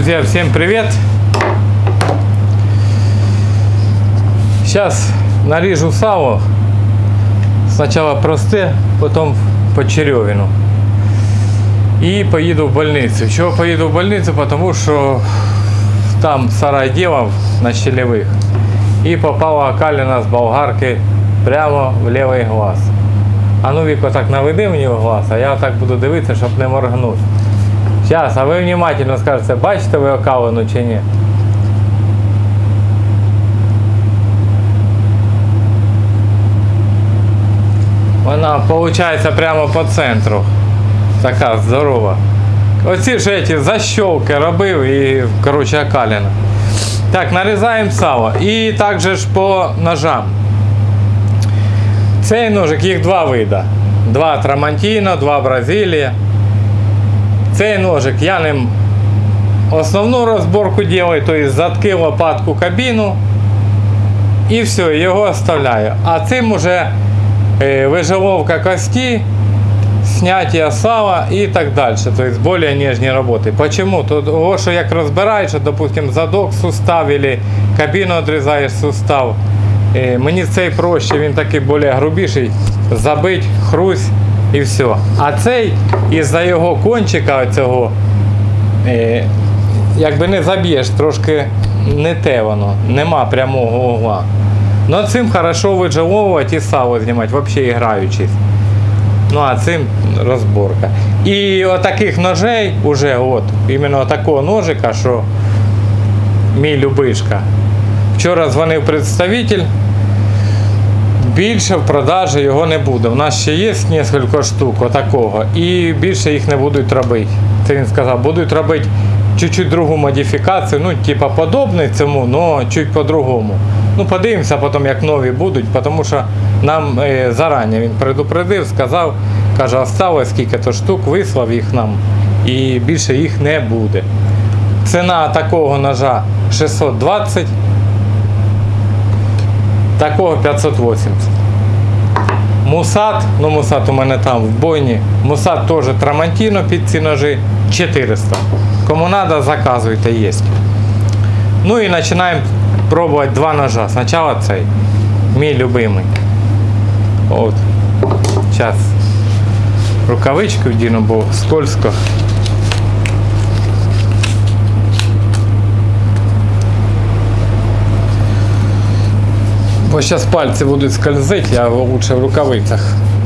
Друзья, всем привет! Сейчас нарежу сало. Сначала просте, потом по черевину. И поеду в больницу. Чего поеду в больницу? Потому что там сарай делал на щелевых. И попала окалина с болгарки прямо в левий глаз. А ну Віко так наведи мені в глаз, а я так буду дивитися, щоб не моргнути. Зараз, а ви внимательно скажете, бачите ви окалину чи ні? Вона виходить прямо по центру. Така здорова. Оці ж эти защелки робив і, коротше, окалина. Так, нарізаємо сало. І також ж по ножам. Цей ножик, їх два вида. Два Трамантіно, два Бразилія. Цей ножик я ним основну розборку делаю, то есть затки лопатку кабіну і все, його оставляю. А цим уже е, виживовка кості, снятие сала і так далі. То есть более нежні роботи. Почему? Того, що як розбираєш, допустим, задок сустав или кабіну відрізаєш сустав. е, Мені цей проще, він такий більш грубіший. Забить, хрусь і все. А цей із-за його кончика цього, е, якби не заб'єш, трошки не те воно, нема прямого угла. Но цим хорошо виджеловувати і сало знімати, взагалі граючись. Ну а цим розборка. І отаких ножей уже от, іменно такого ножика, що мій любишка. Вчора дзвонив представитель, більше в продажі його не буде. У нас ще є кілька штук отакого, і більше їх не будуть робити. Це він сказав, будуть робити чуть-чуть другу модифікацію, ну, типа подобний цьому, але чуть по-другому. Ну, подивимося потім, як нові будуть, тому що нам е, зарані він предупредив, сказав, каже, осталось скільки-то штук, вислав їх нам, і більше їх не буде. Ціна такого ножа 620, такого 580. Мусат, ну мусат у мене там в бойні. Мусат теж Трамантіно під ці ножі 400. Кому треба, заказуйте, є. Ну і починаємо пробувати два ножа. Спочатку цей, мій любимий. От. Зараз рукавички вдіну, бо скользко. Бо зараз пальці будуть скользити, я лучше в рукавицях.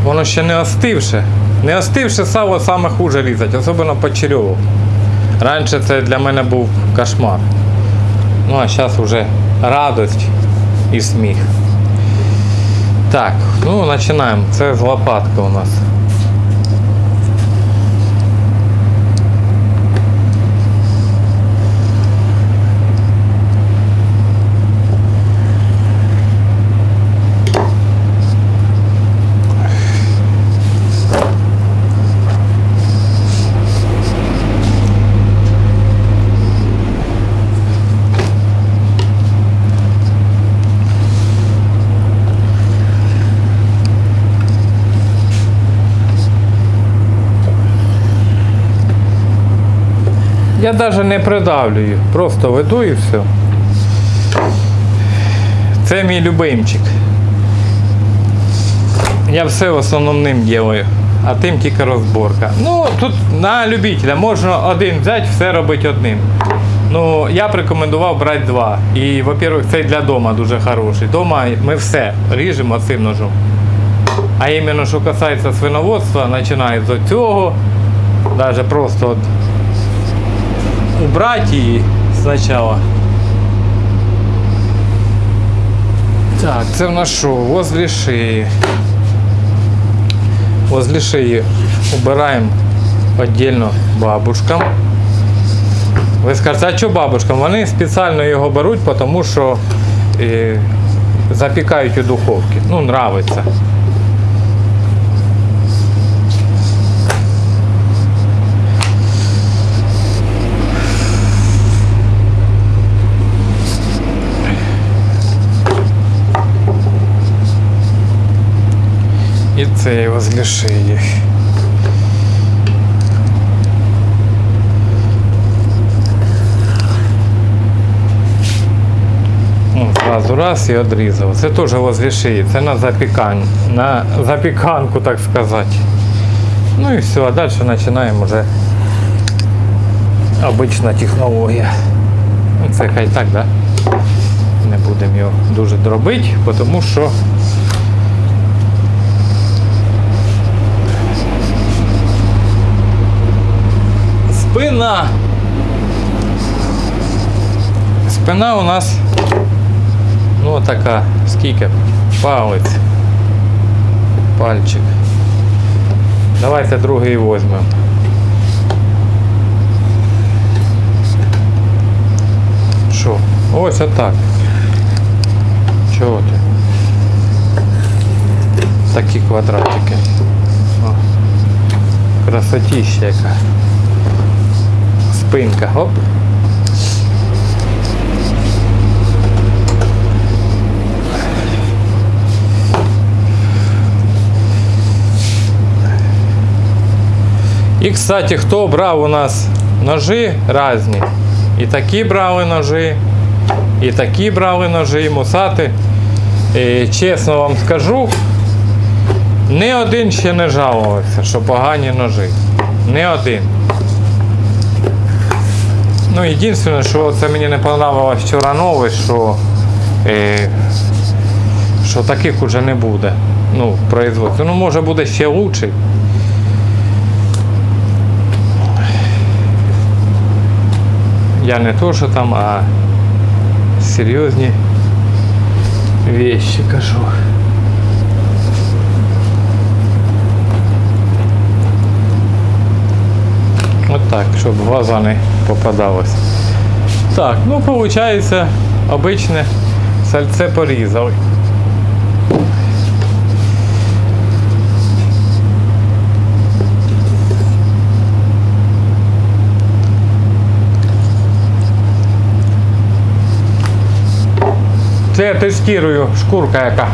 Воно ще не остивше. Не остивше сало саме хуже різати, особливо по череву. Раніше це для мене був кошмар. Ну а зараз вже радость і сміх. Так, ну починаємо. Це з лопатки у нас. Я навіть не придавлюю, просто веду і все. Це мій любимчик. Я все в основному ним делаю, а тим тільки розборка. Ну, тут на любителя можна один взяти, все робити одним. Ну, я б рекомендував брати два. І, во-первых, цей для дома дуже хороший. Дома ми все ріжемо цим ножом. А іменно, що касається свиноводства, починає з цього, навіть просто от убрать її спочатку. Так, це в нас? Возле шиї. Возле шиї убираємо віддільно бабушкам. Ви скажете, а що бабушкам? Вони спеціально його беруть, тому що е, запікають у духовці. Ну, нравиться. и цей возле шеи. Ну, сразу раз і одрізав. Це теж возле шиї, на запікань, на запіканку, так сказати. Ну і все, а далі починаємо уже обична технологія. Ну, це хай так, да? Не будемо його дуже дробити, тому що... спина. Спина у нас ну така, скільки? Палець. Пальчик. Давайте другий візьмемо. Що? Ось отак. Чого ти? Такі квадратики. О. Красотища яка. Спинка. Оп. І, кстати, хто брав у нас ножи різні. І такі брали ножи, і такі брали ножи, і мусати. І, чесно вам скажу, ні один ще не жалувався, що погані ножи. Ні один. Ну, єдине, що це мені не понравилось вчора нове, що, е, що таких уже не буде. Ну, в производстві. Ну, може буде ще лучший. Я не то, що там, а серйозні вещи кажу. От так, щоб глаза не попадалось. Так, ну виходить, обичне сальце порізали. Це я тестую шкурка яка.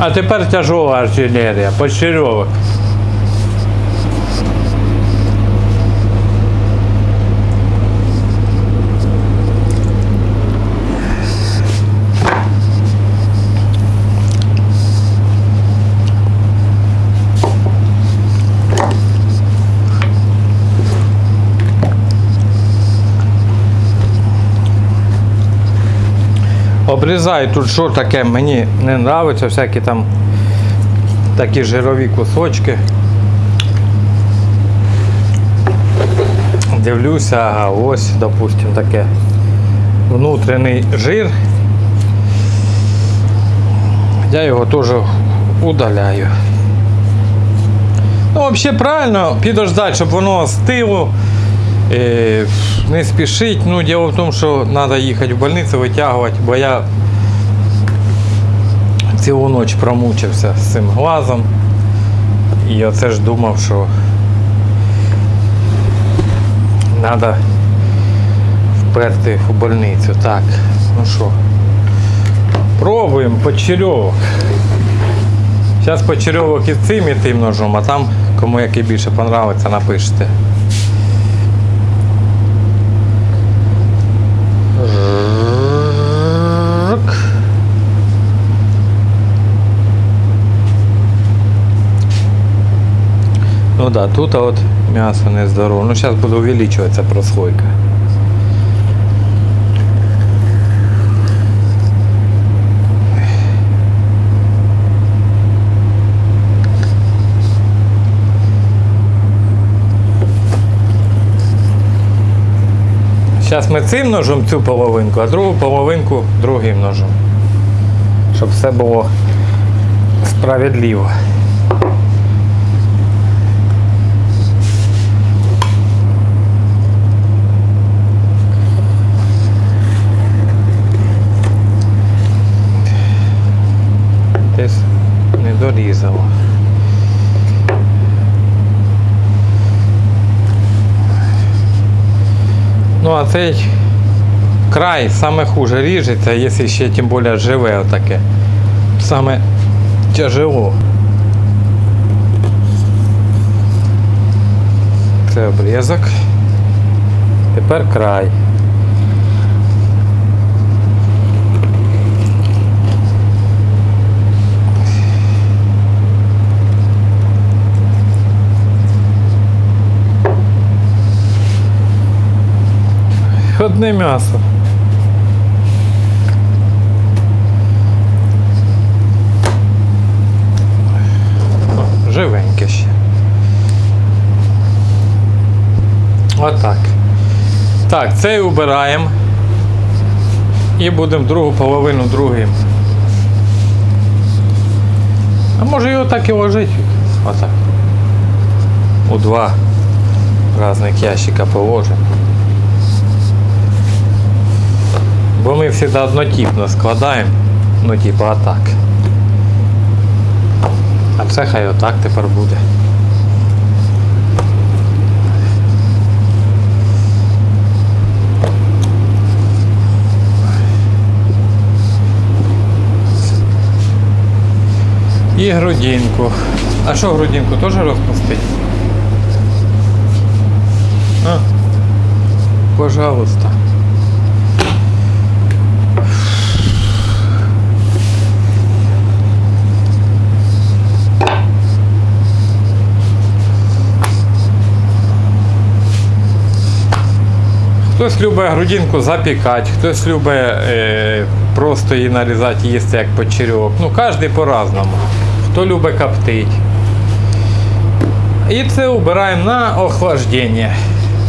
А тепер тяжова артилерія, почерьовок. Обрізаю тут що таке, мені не подобається, всякі там такі жирові кусочки. Дивлюся, а ось, допустим, таке внутрішній жир. Я його теж удаляю. Ну, взагалі правильно підождати, щоб воно остило. Е, не спішить. Ну, діло в тому, що треба їхати в больницю, витягувати, бо я цілу ніч промучився з цим глазом. І оце ж думав, що треба вперти в больницю. Так, ну що, пробуємо почерьовок. Зараз почерьовок і цим і тим ножом, а там кому який більше подобається, напишете. Ну да, тут а от м'ясо не здорово. Ну зараз буде увеличуватися прослойка. Зараз ми цим ножом цю половинку, а другу половинку другим ножом. Щоб все було справедливо. різало. Ну а цей край саме хуже ріжеться, якщо ще тим більше живе отаке. Саме тяжело. Це обрізок. Тепер край. Одне м'ясо. Живеньке ще. Отак. Так, цей убираємо. І будемо другу половину другим. А може його так і ложити? Отак. У два різних ящика положимо. Бо ми завжди однотипно складаємо. Ну, типа отак. А це хай отак тепер буде. І грудинку. А що грудинку теж розпустити? А, пожалуйста. Хтось любить грудинку запікати, хтось любить е, просто її нарізати, їсти як почерьок. Ну, кожен по-разному. Хто любить коптити. І це вбираємо на охлаждення.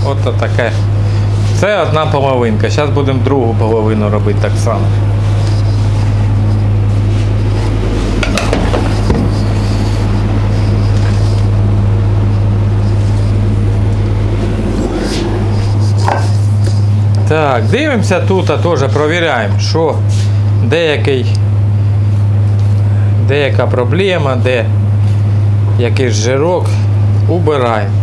От таке. Це одна половинка. Зараз будемо другу половину робити так само. Так, дивимося тут, а теж провіряємо, що деякий, деяка проблема, де якийсь жирок убираємо.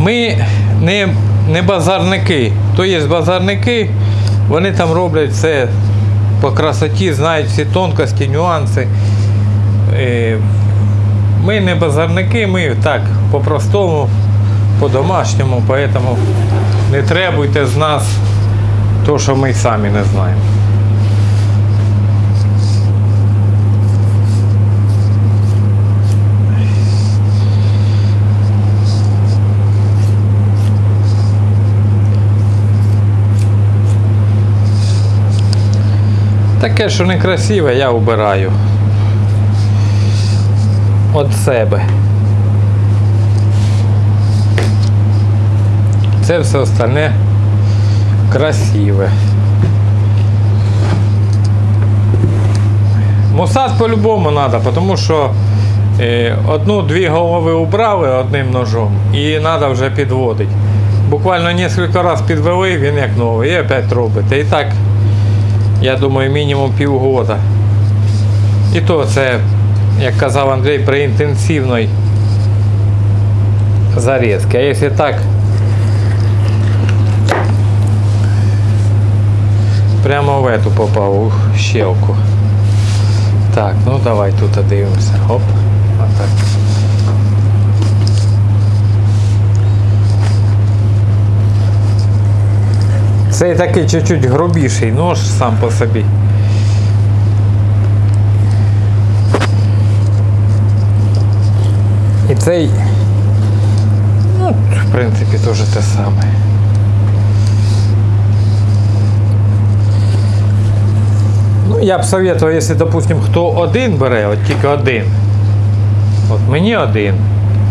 Ми не, не базарники. То є базарники, вони там роблять все по красоті, знають всі тонкості, нюанси. Е, Ми не базарники, ми так по-простому, по-домашньому, поэтому не требуйте з нас то, що ми самі не знаємо. Таке, що некрасиве, я убираю. От себе. Це все остальне красиве. Мусат по-любому треба, тому що е, одну-дві голови убрали одним ножом і треба вже підводити. Буквально кілька разів підвели, він як новий, і опять робите. І так, я думаю, мінімум півгода. І то це, як казав Андрій, при інтенсивній зарізці. А якщо так, прямо в эту попав, у щелку. Так, ну давай тут дивимося. Оп. Отак. Цей такий чуть-чуть грубіший нож сам по собі. І цей, ну, в принципі, теж те саме. Я б советував, якщо, допустим, хто один бере, от тільки один. От мені один.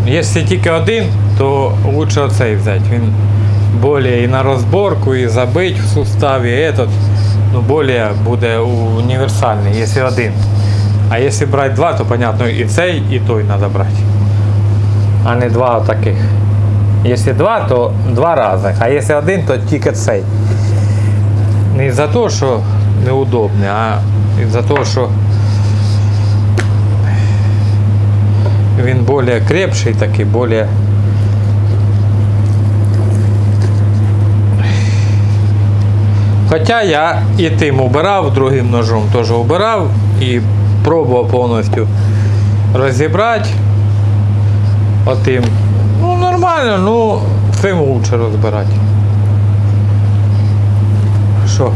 Якщо тільки один, то лучше оцей взяти. Він более і на розборку, і забить в суставі, і этот, ну, более буде універсальний, якщо один. А якщо брати два, то понятно і цей, і той треба брати. А не два таких. Якщо два, то два рази. А якщо один, то тільки цей. Не за те, що неудобне, а за те, що він більш крепший такий, більш Хоча я і тим убирав, другим ножом теж убирав і пробував повністю розібрати. Отим. Ну, нормально, ну цим лучше розбирати. Що?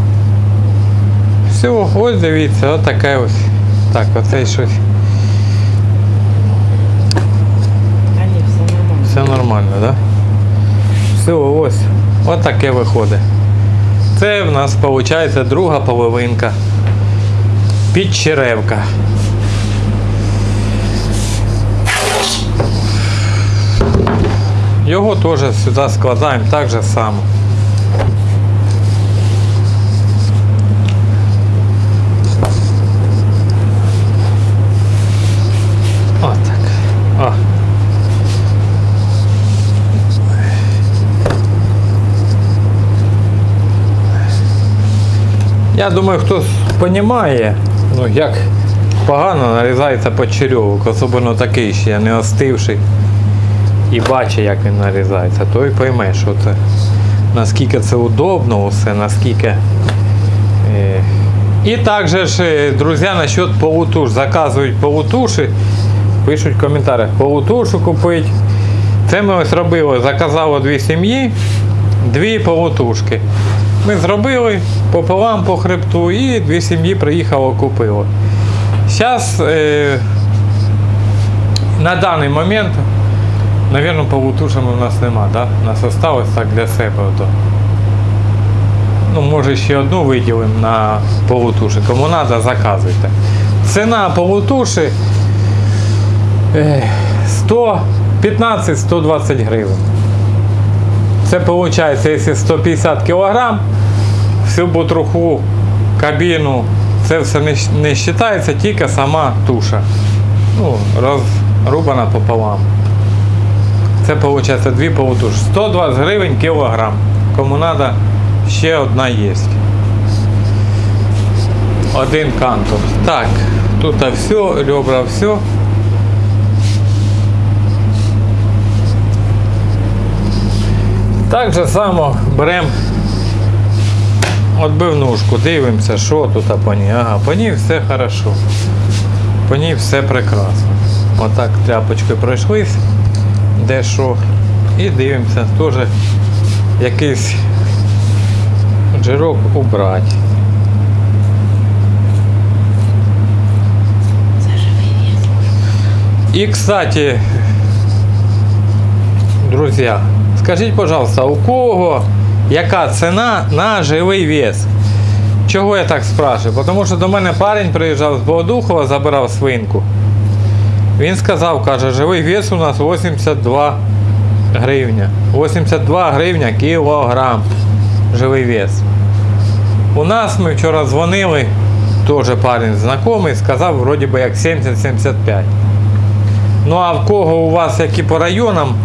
Все, ось дивіться, от таке ось. Так, оце щось. Все нормально. Так? Да? Все, ось. От таке виходить. Це в нас виходить друга половинка. Підчеревка. Його теж сюди складаємо так же само. Я думаю, хтось розуміє, ну як погано нарізається почерьовок, особливо такий ще не остивший. І бачить, як він нарізається, той пойме, що це наскільки це удобно усе, наскільки. Е... І також, е, друзі, насчет полутуш. Заказують полутуші, пишуть в коментарях, полутушу купить. Це ми ось робили, заказало дві сім'ї, дві полутушки. Ми зробили пополам по хребту і дві сім'ї приїхало купило. Зараз е, на даний момент, мабуть, полутушами у нас нема, да? У нас осталось так для себе. Ото. Ну, може ще одну виділимо на полутуші. Кому треба, заказуйте. Ціна полутуші е, 115-120 гривень. Це виходить, якщо 150 кг, всю бутруху, кабіну, це все не, не вважається, тільки сама туша. Ну, розрубана пополам. Це виходить дві полутуші. 120 гривень кілограм. Кому треба, ще одна є. Один кантор. Так, тут все, ребра все. Так же само беремо отбивнушку, дивимося, що тут по ній. Ага, по ній все хорошо. По ній все прекрасно. Отак тряпочкою пройшлись, де що. І дивимося, теж якийсь жирок убрати. И, кстати, друзья, скажіть, пожалуйста, у кого яка ціна на живий вес? Чого я так спрашиваю? Тому що до мене парень приїжджав з Богодухова, забирав свинку. Він сказав, каже, живий вес у нас 82 гривня. 82 гривня кілограм. Живий вес. У нас ми вчора дзвонили, теж парень знайомий, сказав, вроді би як 70-75. Ну а в кого у вас які по районам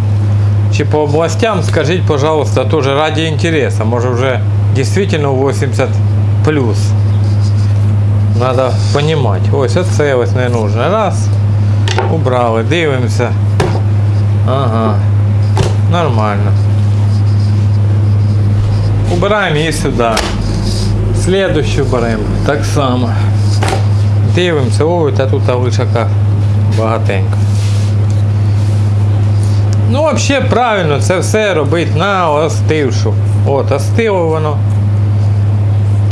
чи по областям, скажіть, пожалуйста, тоже ради интереса. Може вже дійсно 80 плюс. Надо понимать. Ось оце ось не нужно. Раз. Убрали, дивимося. Ага. Нормально. Убираємо її сюди. Слідущу беремо. Так само. Дивимося, ой, та тут лишака багатенько. Ну, взагалі правильно, це все робить на остившу. От, остило воно.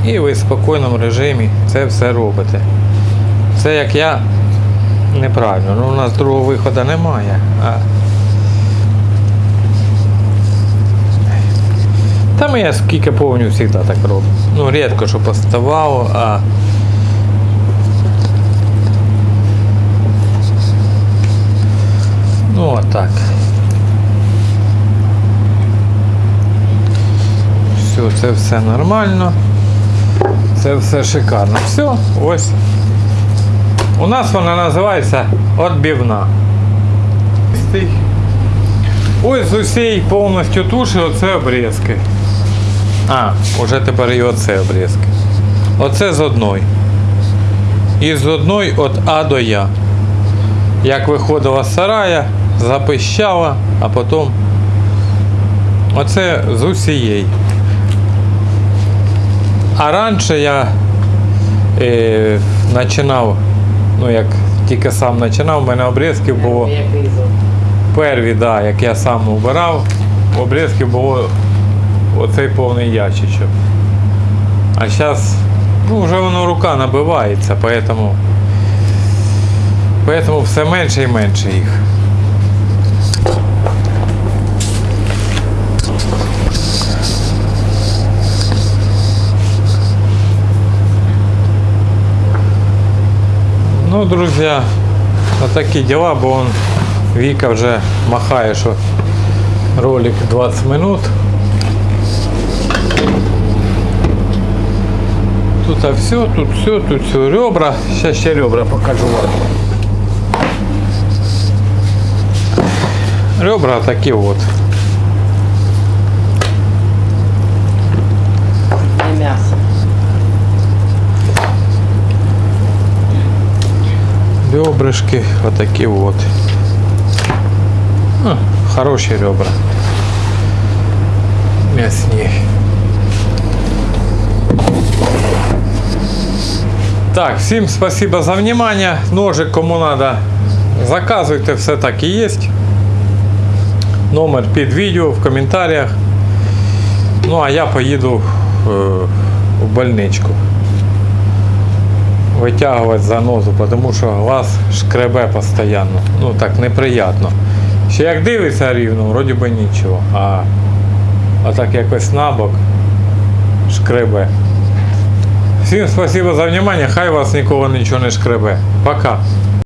І ви в спокійному режимі це все робите. Це як я неправильно. Ну, у нас другого виходу немає. А... Та ми я скільки повню завжди так роблю. Ну, рідко, що поставало, а Ну, отак. Все, це все нормально. Це все шикарно. Все, ось. У нас вона називається отбівна. Ось з усієї повністю туші оце обрізки. А, уже тепер і оце обрізки. Оце з одної. І з одної від А до Я як виходила з сарая, запищала, а потім оце з усієї. А раніше я е, починав, ну як тільки сам починав, у мене обрізків було? Перві, да, як я сам убирав, в обрізки було оцей повний ящичок. А зараз ну, вже воно рука набивається, поэтому, поэтому все менше і менше їх. Друзья, вот такие дела, бо он Вика вже махає, що ролик 20 минут. Тут а все, тут все, тут все ребра. Сейчас ще ребра покажу вам. Ребра такі от. Ребрышки вот такие вот. А, хорошие ребра. Мясні. Так, всім спасибо за внимание. Ножик кому надо, заказуйте, все так і є. Номер під відео в коментарях. Ну а я поїду е, в больничку Витягувати занозу, тому що глаз шкребе постійно. Ну так неприємно. Ще як дивиться рівно, вроді би нічого. А, а так якось набок шкребе. Всім спасибо за внимание, хай вас нікого нічого не шкребе. Пока.